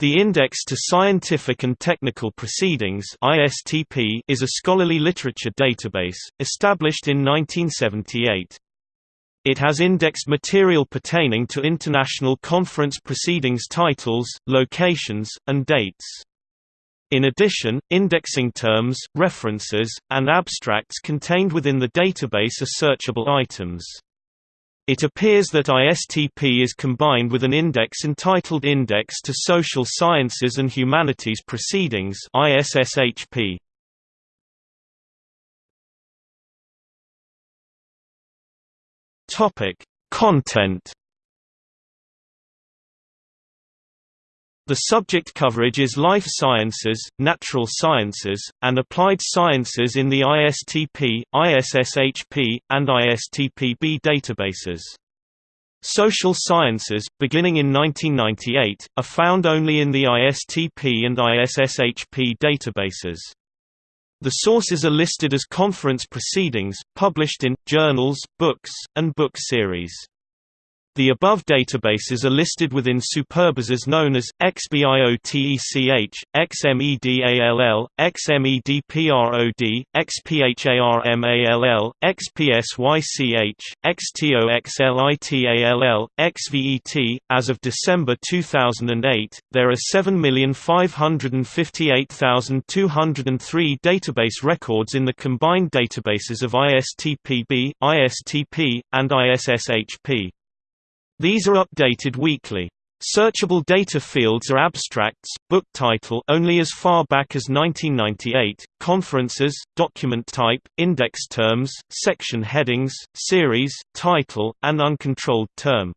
The Index to Scientific and Technical Proceedings (ISTP) is a scholarly literature database established in 1978. It has indexed material pertaining to international conference proceedings titles, locations, and dates. In addition, indexing terms, references, and abstracts contained within the database are searchable items. It appears that ISTP is combined with an index entitled Index to Social Sciences and Humanities Proceedings ISSHP. Topic: Content The subject coverage is life sciences, natural sciences, and applied sciences in the ISTP, ISSHP, and ISTPB databases. Social sciences, beginning in 1998, are found only in the ISTP and ISSHP databases. The sources are listed as conference proceedings, published in, journals, books, and book series. The above databases are listed within superbases known as XBIOTECH, XMEDALL, XMEDPROD, XPHARMALL, XPSYCH, XTOXLITALL, XVET. As of December 2008, there are 7,558,203 database records in the combined databases of ISTPB, ISTP, and ISSHP. These are updated weekly. Searchable data fields are abstracts, book title only as far back as 1998, conferences, document type, index terms, section headings, series, title, and uncontrolled term.